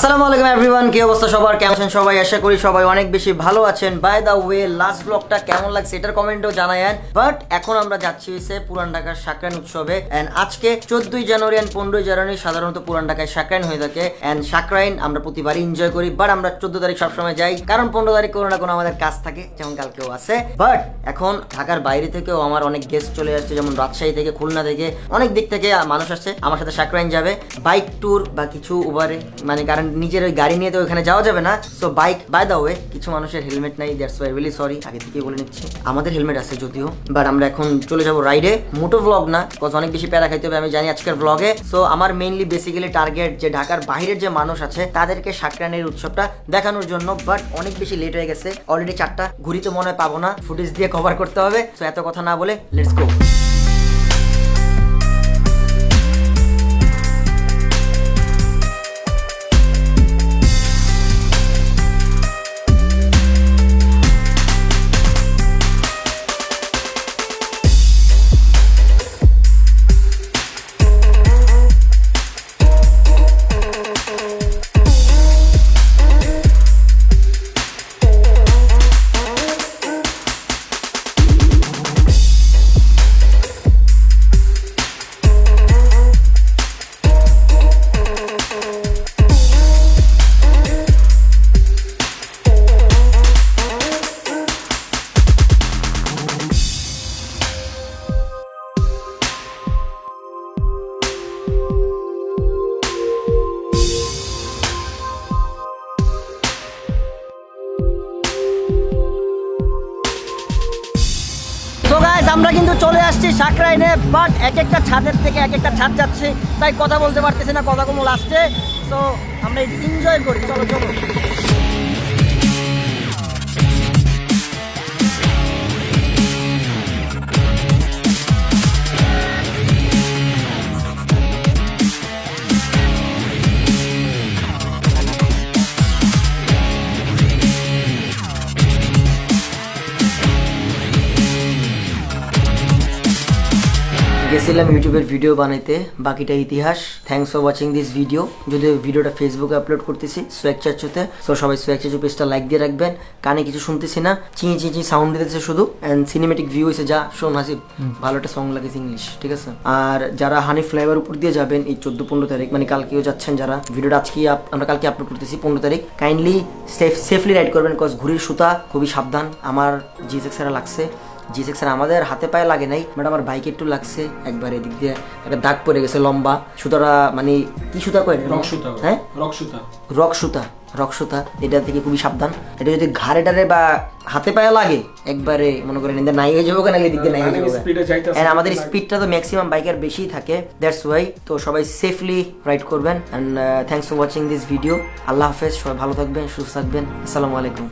আসসালামু আলাইকুম এভরিওয়ান কি অবস্থা সবার? কেমন আছেন সবাই? আশা করি সবাই অনেক বেশি ভালো আছেন। বাই দা ওয়ে লাস্ট ব্লগটা কেমন লাগছে এটার কমেন্টও জানায়েন। বাট এখন আমরা যাচ্ছি হচ্ছে পুরান ঢাকার সাকরান উৎসবে। এন্ড আজকে চোদ্দই জানুয়ারি এন্ড পনেরোই জানুয়ারি সাধারণত পুরান ঢাকায় সাকরাইন হয়ে থাকে। এন্ড সাকরাইন আমরা প্রতিবারই এনজয় করি বাট আমরা চোদ্দ তারিখ সবসময় যাই। কারণ পনেরো তারিখ কোনো না কোনো আমাদের কাজ থাকে, যেমন কালকেও আছে। বাট এখন ঢাকার বাইরে থেকেও আমার অনেক গেস্ট চলে আসছে, যেমন রাজশাহী থেকে, খুলনা থেকে। অনেক দিক থেকে মানুষ আসছে, আমার সাথে সাকরাইন যাবে। বাইক ট্যুর বা কিছু উবারে মানে কারণ নিজের ওই গাড়ি নিয়ে তো ওখানে যাওয়া যাবে না। So bike by the way কিছু মানুষের হেলমেট নাই দ্যাটস ওয়াই রিয়েলি সরি আগে থেকে বলে নিচ্ছি। আমাদের হেলমেট আছে যদিও বাট আমরা এখন চলে যাব রাইডে মোটো ব্লগ না কজ অনেক বেশি প্যারা খাইতে হবে, আমি জানি আজকের ব্লগে সো আমার মেইনলি বেসিক্যালি টার্গেট যে ঢাকার বাইরের যে মানুষ আছে, তাদেরকে সাকরানের উৎসবটা দেখানোর জন্য বাট অনেক বেশি লেট হয়ে গেছে। অলরেডি চারটা ঘুরি তো মনে হয় পাবো না ফুটেজ দিয়ে কভার করতে হবে। সো এত কথা না বলে লেটস গো আমরা কিন্তু চলে আসছি সাকরাইনে বাট এক একটা ছাদের থেকে এক একটা ছাদ যাচ্ছে, তাই কথা বলতে পারতেছি না কথা কোনো লাস্টে তো আমরা এনজয় করি, চলো চলো। গেছিলাম ইউটিউবের ভিডিও বানাইতে বাকিটা ইতিহাস। Thanks for watching this video যদি ভিডিওটা ফেসবুকে আপলোড করতেছি সোয়েক চাচুতে সো সবাই সোয়েক চাচু পেজটা লাইক দিয়ে রাখবেন। কানে কিছু শুনতেছি না চিঁ চিঁ চিঁ সাউন্ড দিতেছে শুধু। অ্যান্ড সিনেমেটিক ভিউ হয়েছে যা শোন হাসিব ভালো একটা সং লাগেছে ইংলিশ ঠিক আছে? আর যারা হানি ফ্লাইওভার উপর দিয়ে যাবেন এই চোদ্দ পনেরো তারিখ মানে কালকেও যাচ্ছেন যারা ভিডিওটা আজকে আমরা কালকে আপলোড করতেছি পনেরো তারিখ। কাইন্ডলি সেফ সেফলি রাইড করবেন কজ ঘুড়ির সুতা খুবই সাবধান। আমার জিজেক্সারা লাগছে। জি সেক্সার আমাদের হাতে পায়ে লাগে নাই। বাট আমার বাইকে একটু লাগছে একবার এদিক দিয়ে। একটা দাগ পড়ে গেছে লম্বা। সুতাটা মানে কি সুতা কয় রক সুতা। হ্যাঁ? রক সুতা। রক সুতা। রক সুতা। এটা থেকে খুবই সাবধান। এটা যদি ঘাড়ে টারে বা হাতে পায়ে লাগে একবারে মনে করেন এদের নাই হয়ে যাব কেন? এদিক দিয়ে নাই হয়ে যাব যাইতেছে। And আমাদের স্পিডটা তো ম্যাক্সিমাম বাইকের বেশি থাকে। দ্যাটস ওয়াই তো সবাই সেফলি রাইড করবেন। And thanks for watching this video আল্লাহ হাফেজ। সবাই ভালো থাকবেন সুস্থ থাকবেন। আসসালামু আলাইকুম।